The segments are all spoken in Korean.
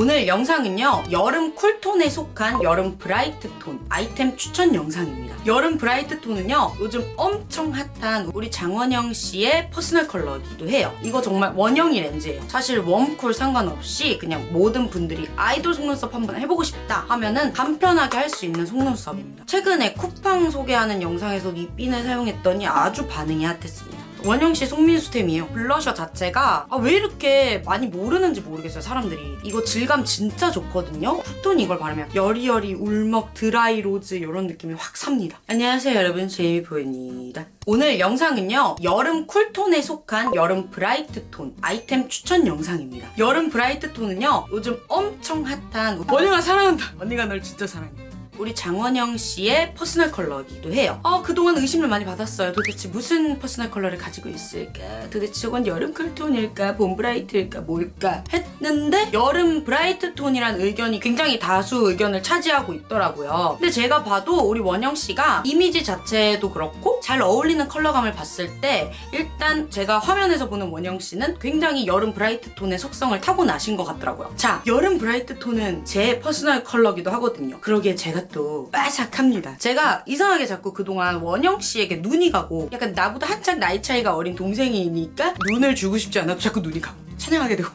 오늘 영상은요 여름 쿨톤에 속한 여름 bright 톤 아이템 추천 영상입니다. 여름 bright 톤은요 요즘 엄청 핫한 우리 장원영 씨의 퍼스널 컬러이기도 해요. 이거 정말 원영이 렌즈예요. 사실 웜쿨 상관없이 그냥 모든 분들이 아이돌 속눈썹 한번 해보고 싶다 하면은 간편하게 할 수 있는 속눈썹입니다. 최근에 쿠팡 소개하는 영상에서 이 핀을 사용했더니 아주 반응이 핫했습니다 원영씨 손민수템이에요. 블러셔 자체가 아, 왜 이렇게 많이 모르는지 모르겠어요, 사람들이. 이거 질감 진짜 좋거든요. 쿨톤 이걸 바르면 여리여리 울먹 드라이 로즈 이런 느낌이 확 삽니다. 안녕하세요, 여러분. 제이미포입니다. 오늘 영상은요, 여름 쿨톤에 속한 여름 bright 톤 아이템 추천 영상입니다. 여름 bright 톤은요, 요즘 엄청 핫한 원영아 사랑한다. 언니가 널 진짜 사랑해. 우리 장원영 씨의 퍼스널 컬러이기도 해요. 어, 그동안 의심을 많이 받았어요. 도대체 무슨 퍼스널 컬러를 가지고 있을까? 도대체 저건 여름 쿨톤일까? 봄 bright일까? 뭘까? 했는데 여름 bright 톤이란 의견이 굉장히 다수 의견을 차지하고 있더라고요. 근데 제가 봐도 우리 원영 씨가 이미지 자체도 그렇고 잘 어울리는 컬러감을 봤을 때 일단 제가 화면에서 보는 원영 씨는 굉장히 여름 bright 톤의 속성을 타고나신 것 같더라고요. 자, 여름 bright 톤은 제 퍼스널 컬러기도 하거든요. 그러기에 제가 또 빠삭합니다. 제가 이상하게 자꾸 그동안 원영 씨에게 눈이 가고 약간 나보다 한창 나이 차이가 어린 동생이니까 눈을 주고 싶지 않아도 자꾸 눈이 가고 찬양하게 되고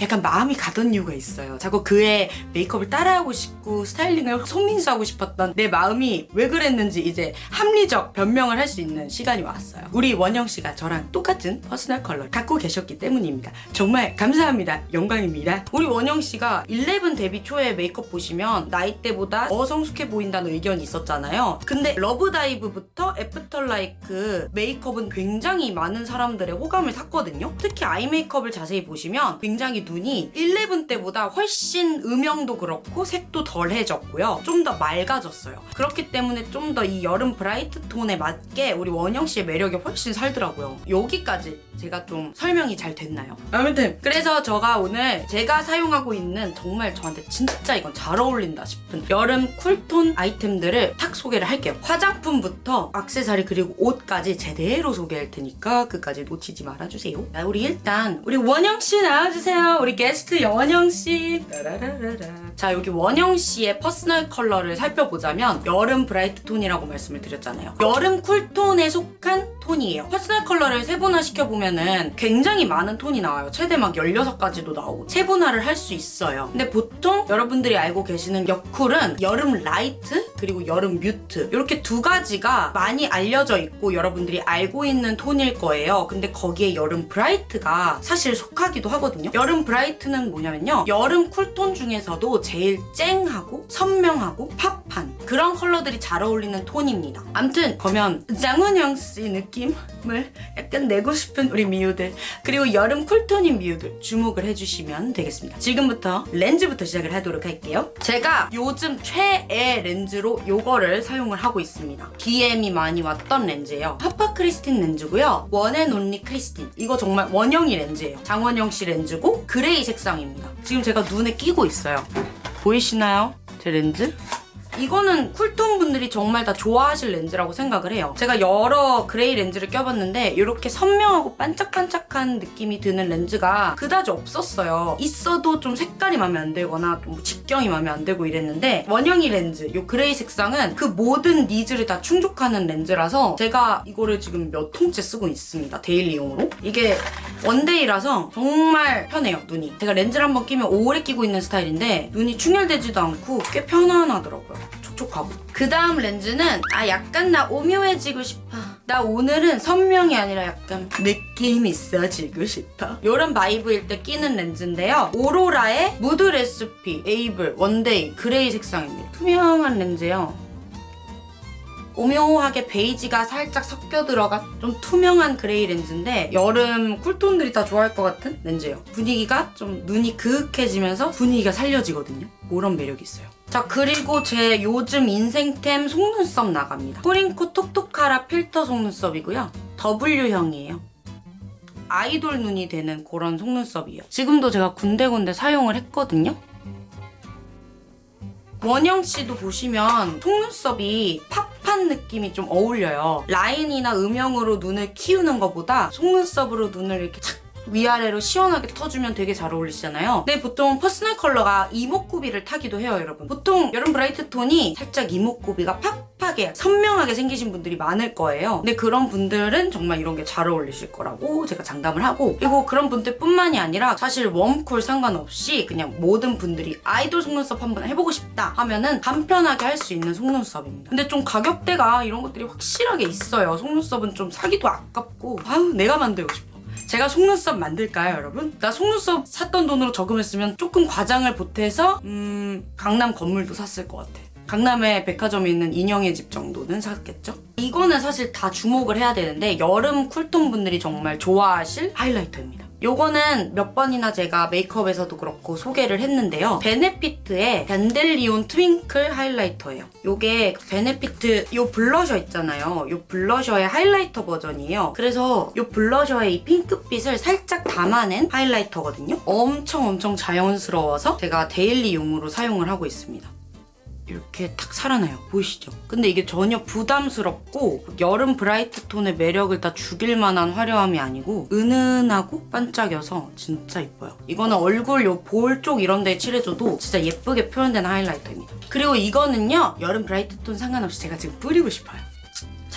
약간 마음이 가던 이유가 있어요. 자꾸 그의 메이크업을 따라하고 싶고 스타일링을 손민수하고 싶었던 내 마음이 왜 그랬는지 이제 합리적 변명을 할 수 있는 시간이 왔어요. 우리 원영 씨가 저랑 똑같은 퍼스널 컬러를 갖고 계셨기 때문입니다. 정말 감사합니다. 영광입니다. 우리 원영 씨가 11 데뷔 초에 메이크업 보시면 나이 때보다 더 성숙해 보인다는 의견이 있었잖아요. 근데 러브다이브부터 애프터라이크 메이크업은 굉장히 많은 사람들의 호감을 샀거든요. 특히 아이 메이크업을 자세히 보시면 굉장히 눈이 11 때보다 훨씬 음영도 그렇고 색도 덜해졌고요. 좀 더 맑아졌어요. 그렇기 때문에 좀 더 이 여름 bright 톤에 맞게 우리 원영 씨의 매력이 훨씬 살더라고요. 여기까지 제가 좀 설명이 잘 됐나요? 아무튼 그래서 제가 오늘 제가 사용하고 있는 정말 저한테 진짜 이건 잘 어울린다 싶은 여름 쿨톤 아이템들을 탁 소개를 할게요. 화장품부터 액세서리 그리고 옷까지 제대로 소개할 테니까 끝까지 놓치지 말아주세요. 자, 우리 일단 우리 원영 씨 나와주세요. 우리 게스트 장원영 씨. 따라라라라. 자 여기 원영 씨의 퍼스널 컬러를 살펴보자면 여름 bright 톤이라고 말씀을 드렸잖아요. 여름 쿨톤에 속한 톤이에요. 퍼스널 컬러를 세분화 시켜보면 은 굉장히 많은 톤이 나와요. 최대 막 16가지도 나오고 세분화를 할 수 있어요. 근데 보통 여러분들이 알고 계시는 여쿨은 여름 light 그리고 여름 mute 이렇게 두 가지가 많이 알려져 있고 여러분들이 알고 있는 톤일 거예요. 근데 거기에 여름 bright가 사실 속하기도 하거든요. 여름 bright는 뭐냐면요. 여름 쿨톤 중에서도 제일 쨍하고 선명하고 팝한 그런 컬러들이 잘 어울리는 톤입니다. 암튼 그러면 장원영 씨 느낌을 약간 내고 싶은 우리 미우들 그리고 여름 쿨톤인 미우들 주목을 해주시면 되겠습니다. 지금부터 렌즈부터 시작을 하도록 할게요. 제가 요즘 최애 렌즈로 요거를 사용을 하고 있습니다. DM이 많이 왔던 렌즈예요. 하파 크리스틴 렌즈고요. 원앤온리 크리스틴. 이거 정말 원영이 렌즈예요. 장원영 씨 렌즈고 그레이 색상입니다. 지금 제가 눈에 끼고 있어요. 보이시나요? 제 렌즈? 이거는 쿨톤 분들이 정말 다 좋아하실 렌즈라고 생각을 해요. 제가 여러 그레이 렌즈를 껴봤는데 이렇게 선명하고 반짝반짝한 느낌이 드는 렌즈가 그다지 없었어요. 있어도 좀 색깔이 마음에 안 들거나 좀 직경이 마음에 안 들고 이랬는데 원영이 렌즈, 이 그레이 색상은 그 모든 니즈를 다 충족하는 렌즈라서 제가 이거를 지금 몇 통째 쓰고 있습니다. 데일리용으로. 이게 원데이라서 정말 편해요, 눈이. 제가 렌즈를 한번 끼면 오래 끼고 있는 스타일인데 눈이 충혈되지도 않고 꽤 편안하더라고요. 촉촉하고. 그 다음 렌즈는 아 약간 나 오묘해지고 싶어. 나 오늘은 선명이 아니라 약간 느낌 있어지고 싶어. 이런 vibe일 때 끼는 렌즈인데요. 오로라의 무드 레시피 에이블 원데이 그레이 색상입니다. 투명한 렌즈예요. 오묘하게 베이지가 살짝 섞여 들어가 좀 투명한 그레이 렌즈인데 여름 쿨톤들이 다 좋아할 것 같은 렌즈예요. 분위기가 좀 눈이 그윽해지면서 분위기가 살려지거든요. 그런 매력이 있어요. 자 그리고 제 요즘 인생템 속눈썹 나갑니다. 코링코 톡톡하라 필터 속눈썹이고요. W형이에요. 아이돌 눈이 되는 그런 속눈썹이에요. 지금도 제가 군데군데 사용을 했거든요. 원영 씨도 보시면 속눈썹이 팝한 느낌이 좀 어울려요. 라인이나 음영으로 눈을 키우는 것보다 속눈썹으로 눈을 이렇게 착 위아래로 시원하게 터주면 되게 잘 어울리시잖아요. 근데 보통 퍼스널 컬러가 이목구비를 타기도 해요, 여러분. 보통 여름 bright 톤이 살짝 이목구비가 팍팍하게 선명하게 생기신 분들이 많을 거예요. 근데 그런 분들은 정말 이런 게 잘 어울리실 거라고 제가 장담을 하고 그리고 그런 분들뿐만이 아니라 사실 웜쿨 상관없이 그냥 모든 분들이 아이돌 속눈썹 한번 해보고 싶다 하면은 간편하게 할 수 있는 속눈썹입니다. 근데 좀 가격대가 이런 것들이 확실하게 있어요. 속눈썹은 좀 사기도 아깝고 아유 내가 만들고 싶어. 제가 속눈썹 만들까요, 여러분? 나 속눈썹 샀던 돈으로 저금했으면 조금 과장을 보태서 음 강남 건물도 샀을 것 같아. 강남에 백화점에 있는 인형의 집 정도는 샀겠죠? 이거는 사실 다 주목을 해야 되는데 여름 쿨톤 분들이 정말 좋아하실 하이라이터입니다. 요거는 몇 번이나 제가 메이크업에서도 그렇고 소개를 했는데요. Benefit의 Dandelion Twinkle 하이라이터예요. 요게 Benefit 요 블러셔 있잖아요. 요 블러셔의 하이라이터 버전이에요. 그래서 요 블러셔의 이 핑크빛을 살짝 담아낸 하이라이터거든요. 엄청 엄청 자연스러워서 제가 데일리용으로 사용을 하고 있습니다. 이렇게 탁 살아나요. 보이시죠? 근데 이게 전혀 부담스럽고 여름 bright 톤의 매력을 다 죽일 만한 화려함이 아니고 은은하고 반짝여서 진짜 이뻐요. 이거는 얼굴 요 볼 쪽 이런 데에 칠해줘도 진짜 예쁘게 표현된 하이라이터입니다. 그리고 이거는요. 여름 bright 톤 상관없이 제가 지금 뿌리고 싶어요.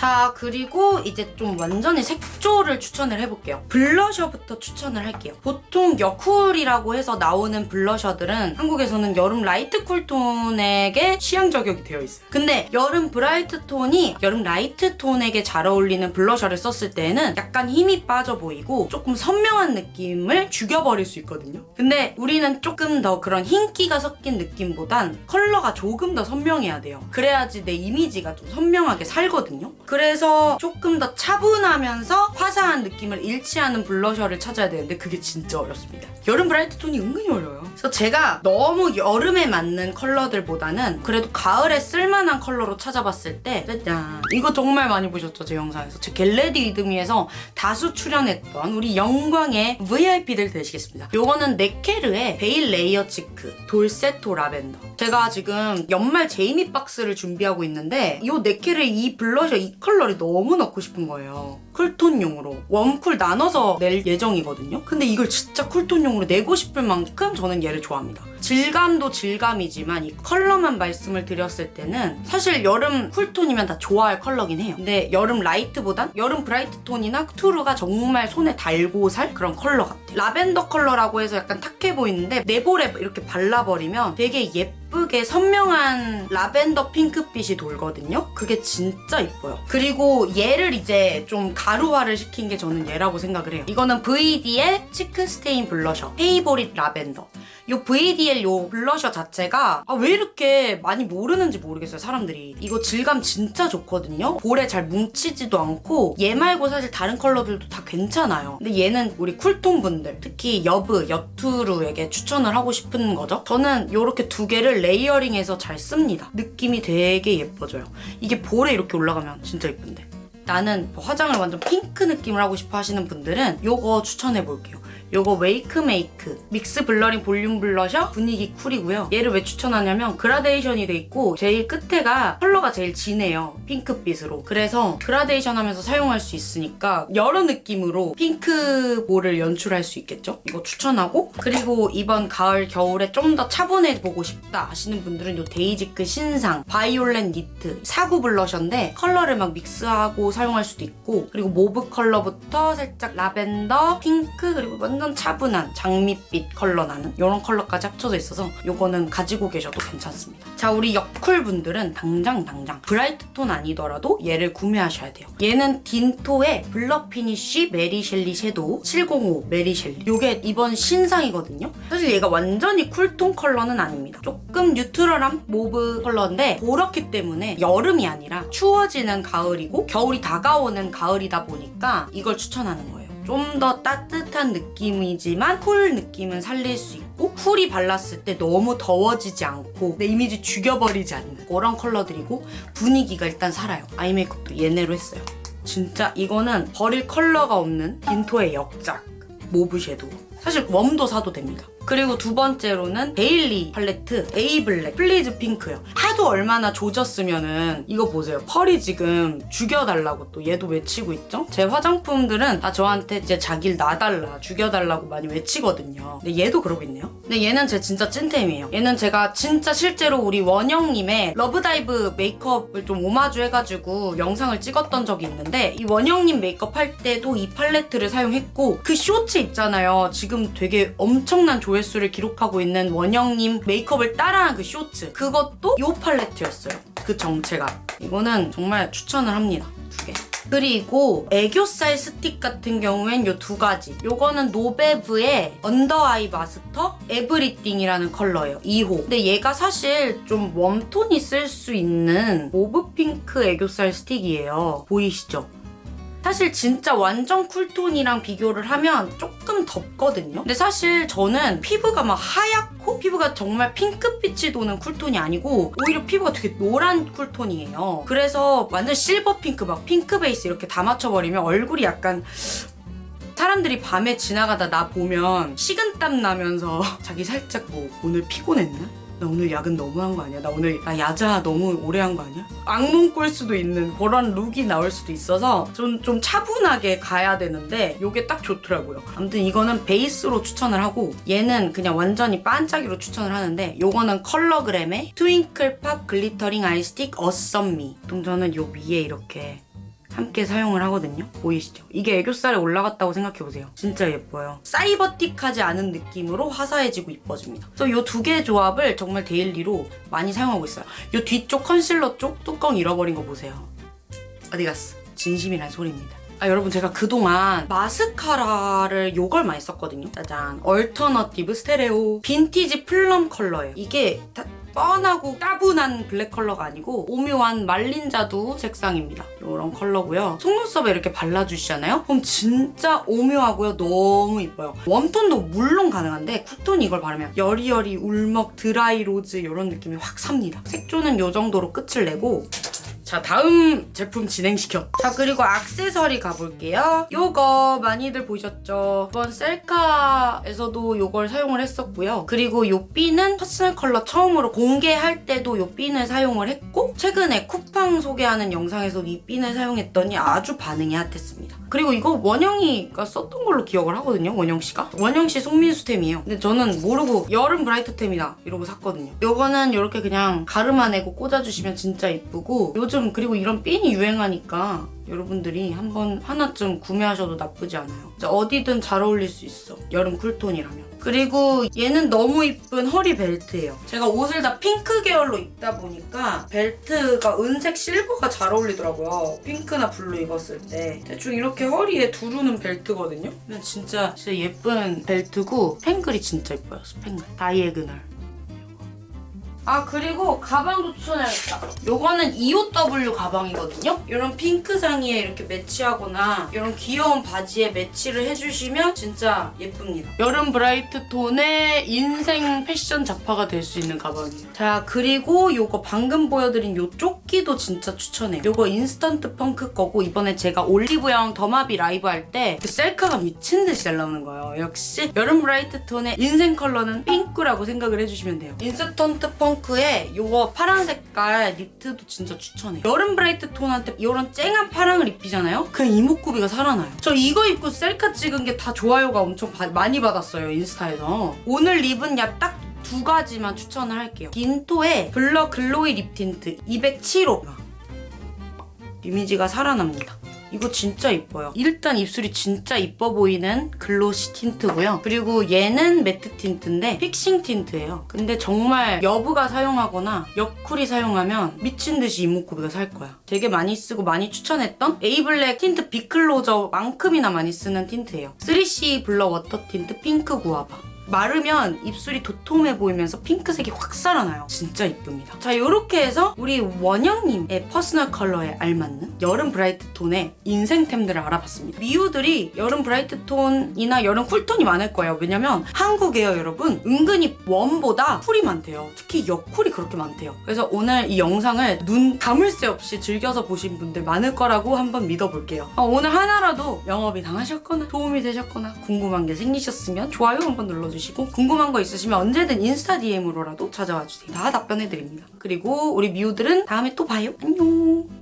자 그리고 이제 좀 완전히 색조를 추천을 해볼게요. 블러셔부터 추천을 할게요. 보통 여쿨이라고 해서 나오는 블러셔들은 한국에서는 여름 light 쿨톤에게 취향 저격이 되어 있어요. 근데 여름 bright 톤이 여름 light 톤에게 잘 어울리는 블러셔를 썼을 때는 약간 힘이 빠져 보이고 조금 선명한 느낌을 죽여버릴 수 있거든요. 근데 우리는 조금 더 그런 흰기가 섞인 느낌보단 컬러가 조금 더 선명해야 돼요. 그래야지 내 이미지가 좀 선명하게 살거든요 그래서 조금 더 차분하면서 화사한 느낌을 일치하는 블러셔를 찾아야 되는데 그게 진짜 어렵습니다. 여름 bright 톤이 은근히 어려워요. 그래서 제가 너무 여름에 맞는 컬러들보다는 그래도 가을에 쓸만한 컬러로 찾아봤을 때 짜잔 이거 정말 많이 보셨죠 제 영상에서 제 get ready with me에서 다수 출연했던 우리 영광의 VIP들 되시겠습니다. 요거는 네케르의 Veil Layer Cheek 돌세토 라벤더 제가 지금 연말 제이미 박스를 준비하고 있는데 이 네케르의 이 블러셔 이 컬러를 너무 넣고 싶은 거예요. 쿨톤용으로 웜쿨 나눠서 낼 예정이거든요. 근데 이걸 진짜 쿨톤용으로 내고 싶을 만큼 저는 얘를 좋아합니다. 질감도 질감이지만 이 컬러만 말씀을 드렸을 때는 사실 여름 쿨톤이면 다 좋아할 컬러긴 해요. 근데 여름 light보단 여름 bright 톤이나 true가 정말 손에 달고 살 그런 컬러 같아요. 라벤더 컬러라고 해서 약간 탁해 보이는데 내 볼에 이렇게 발라버리면 되게 예 쁘게 선명한 라벤더 핑크빛이 돌거든요. 그게 진짜 이뻐요. 그리고 얘를 이제 좀 가루화를 시킨 게 저는 얘라고 생각을 해요. 이거는 VDL의 Cheek Stain Blusher Favorite Lavender. 요 VDL 요 블러셔 자체가 아, 왜 이렇게 많이 모르는지 모르겠어요 사람들이. 이거 질감 진짜 좋거든요. 볼에 잘 뭉치지도 않고 얘 말고 사실 다른 컬러들도 다 괜찮아요. 근데 얘는 우리 쿨톤 분들 특히 여브, 여true에게 추천을 하고 싶은 거죠? 저는 요렇게 두 개를 layering해서 잘 씁니다. 느낌이 되게 예뻐져요. 이게 볼에 이렇게 올라가면 진짜 예쁜데. 나는 뭐 화장을 완전 핑크 느낌을 하고 싶어 하시는 분들은 요거 추천해 볼게요 요거 Wakemake Mix Blurring Volume Blusher 분위기 쿨이고요. 얘를 왜 추천하냐면 그라데이션이 돼 있고 제일 끝에가 컬러가 제일 진해요. 핑크빛으로. 그래서 그라데이션 하면서 사용할 수 있으니까 여러 느낌으로 핑크 볼을 연출할 수 있겠죠? 이거 추천하고 그리고 이번 가을 겨울에 좀 더 차분해 보고 싶다 하시는 분들은 요 Dasique 신상 Violet Knit 4구 블러셔인데 컬러를 막 믹스하고 사용할 수도 있고 그리고 모브 컬러부터 살짝 라벤더, 핑크 그리고 완전 차분한 장밋빛 컬러 나는 이런 컬러까지 합쳐져 있어서 이거는 가지고 계셔도 괜찮습니다. 자 우리 여쿨 분들은 당장 당장 bright 톤 아니더라도 얘를 구매하셔야 돼요. 얘는 Dinto의 Blur Finish 메리 셸리 섀도우 705 메리 셸리 이게 이번 신상이거든요. 사실 얘가 완전히 쿨톤 컬러는 아닙니다. 조금 뉴트럴한 모브 컬러인데 그렇기 때문에 여름이 아니라 추워지는 가을이고 겨울이 다가오는 가을이다 보니까 이걸 추천하는 거예요. 좀 더 따뜻한 느낌이지만 쿨 느낌은 살릴 수 있고 쿨이 발랐을 때 너무 더워지지 않고 내 이미지 죽여버리지 않는 그런 컬러들이고 분위기가 일단 살아요. 아이 메이크업도 얘네로 했어요. 진짜 이거는 버릴 컬러가 없는 Dinto의 역작 모브 섀도우. 사실 웜도 사도 됩니다. 그리고 두 번째로는 데일리 팔레트 A Black Please Pink요. 하도 얼마나 조졌으면 은 이거 보세요. 펄이 지금 죽여달라고 또 얘도 외치고 있죠? 제 화장품들은 다 저한테 이제 자기를 놔달라, 죽여달라고 많이 외치거든요. 근데 얘도 그러고 있네요. 근데 얘는 제 진짜 찐템이에요. 얘는 제가 진짜 실제로 우리 원영님의 Love Dive 메이크업을 좀 오마주 해가지고 영상을 찍었던 적이 있는데 이 원영님 메이크업 할 때도 이 팔레트를 사용했고 그 쇼츠 있잖아요. 지금 되게 엄청난 조 회수를 기록하고 있는 원영님 메이크업을 따라한 그 쇼츠 그것도 이 팔레트였어요. 그 정체가 이거는 정말 추천을 합니다. 두 개. 그리고 애교살 스틱 같은 경우엔 요 두 가지. 요거는 Nobev의 Under Eye Master Everything이라는 컬러예요. 2호. 근데 얘가 사실 좀 웜톤이 쓸 수 있는 모브 핑크 애교살 스틱이에요. 보이시죠? 사실 진짜 완전 쿨톤이랑 비교를 하면 조금 덥거든요. 근데 사실 저는 피부가 막 하얗고 피부가 정말 핑크빛이 도는 쿨톤이 아니고 오히려 피부가 되게 노란 쿨톤이에요. 그래서 완전 실버 핑크 막 핑크 베이스 이렇게 다 맞춰버리면 얼굴이 약간 사람들이 밤에 지나가다 나 보면 식은땀 나면서 자기 살짝 뭐 오늘 피곤했나? 나 오늘 야근 너무 한 거 아니야? 나 오늘 나 야자 너무 오래 한 거 아니야? 악몽 꿀 수도 있는 그런 룩이 나올 수도 있어서 좀, 좀 차분하게 가야 되는데 이게 딱 좋더라고요. 아무튼 이거는 베이스로 추천을 하고 얘는 그냥 완전히 반짝이로 추천을 하는데 요거는 컬러그램의 Twinkle Pop Glittering Eye Stick Awesome Me. 보통 저는 요 위에 이렇게 함께 사용을 하거든요. 보이시죠? 이게 애교살에 올라갔다고 생각해보세요. 진짜 예뻐요. 사이버틱하지 않은 느낌으로 화사해지고 이뻐집니다. 그래서 이 두 개의 조합을 정말 데일리로 많이 사용하고 있어요. 이 뒤쪽 컨실러 쪽 뚜껑 잃어버린 거 보세요. 어디 갔어? 진심이란 소리입니다. 아 여러분 제가 그동안 마스카라를 요걸 많이 썼거든요. 짜잔. Alternative Stereo Vintage Plum 컬러예요. 이게 다 뻔하고 따분한 블랙 컬러가 아니고 오묘한 말린 자두 색상입니다. 이런 컬러고요. 속눈썹에 이렇게 발라주시잖아요? 그럼 진짜 오묘하고요. 너무 이뻐요. 웜톤도 물론 가능한데 쿨톤 이걸 바르면 여리여리 울먹 dry rose 이런 느낌이 확 삽니다. 색조는 이 정도로 끝을 내고 자 다음 제품 진행시켜. 자 그리고 악세서리 가볼게요. 요거 많이들 보셨죠? 이번 셀카에서도 요걸 사용을 했었고요. 그리고 요 핀은 퍼스널 컬러 처음으로 공개할 때도 요 핀을 사용을 했고 최근에 쿠팡 소개하는 영상에서 이 핀을 사용했더니 아주 반응이 핫했습니다. 그리고 이거 원영이가 썼던 걸로 기억을 하거든요 원영씨가? 원영씨 손민수템이에요. 근데 저는 모르고 여름 bright템이다 이러고 샀거든요. 요거는 이렇게 그냥 가르마 내고 꽂아주시면 진짜 이쁘고 요즘 그리고 이런 핀이 유행하니까 여러분들이 한번 하나쯤 구매하셔도 나쁘지 않아요. 어디든 잘 어울릴 수 있어. 여름 쿨톤이라면. 그리고 얘는 너무 이쁜 허리 벨트예요. 제가 옷을 다 핑크 계열로 입다 보니까 벨트가 은색 실버가 잘 어울리더라고요. 핑크나 블루 입었을 때. 대충 이렇게 허리에 두르는 벨트거든요. 진짜 진짜 예쁜 벨트고 스팽글이 진짜 예뻐요 스팽글. Diagonal 아 그리고 가방도 추천해야겠다. 요거는 EOW 가방이거든요? 이런 핑크 상의에 이렇게 매치하거나 이런 귀여운 바지에 매치를 해주시면 진짜 예쁩니다. 여름 bright 톤의 인생 패션 잡화가 될 수 있는 가방이에요. 자 그리고 요거 방금 보여드린 요 조끼도 진짜 추천해요. 요거 인스턴트 펑크 거고 이번에 제가 올리브영 더마비 라이브 할 때 그 셀카가 미친 듯이 잘 나오는 거예요. 역시 여름 bright 톤의 인생 컬러는 핑크라고 생각을 해주시면 돼요. 인스턴트 펑크에 요거 파란 색깔 니트도 진짜 추천해요. 여름 bright 톤한테 이런 쨍한 파랑을 입히잖아요? 그냥 이목구비가 살아나요. 저 이거 입고 셀카 찍은 게 다 좋아요가 엄청 바- 많이 받았어요 인스타에서. 오늘 립은 약딱 두 가지만 추천을 할게요 딘토의 Blur Glowy Lip Tint 207호 이미지가 살아납니다. 이거 진짜 이뻐요. 일단 입술이 진짜 이뻐 보이는 glossy 틴트고요. 그리고 얘는 매트 틴트인데 fixing 틴트예요. 근데 정말 여브가 사용하거나 여쿨이 사용하면 미친 듯이 이목구비가 살 거야. 되게 많이 쓰고 많이 추천했던 에이블랙 틴트 비클로저만큼이나 많이 쓰는 틴트예요. 3CE Blur Water Tint Pink Guava. 마르면 입술이 도톰해 보이면서 핑크색이 확 살아나요. 진짜 이쁩니다. 자, 이렇게 해서 우리 원영님의 퍼스널 컬러에 알맞는 여름 bright 톤의 인생템들을 알아봤습니다. 미우들이 여름 bright 톤이나 여름 쿨톤이 많을 거예요. 왜냐면 한국에요, 여러분. 은근히 웜보다 쿨이 많대요. 특히 여쿨이 그렇게 많대요. 그래서 오늘 이 영상을 눈 감을 새 없이 즐겨서 보신 분들 많을 거라고 한번 믿어볼게요. 어, 오늘 하나라도 영업이 당하셨거나 도움이 되셨거나 궁금한 게 생기셨으면 좋아요 한번 눌러주시고 주시고 궁금한 거 있으시면 언제든 인스타 DM으로라도 찾아와 주세요. 다 답변해드립니다. 그리고 우리 미우들은 다음에 또 봐요. 안녕.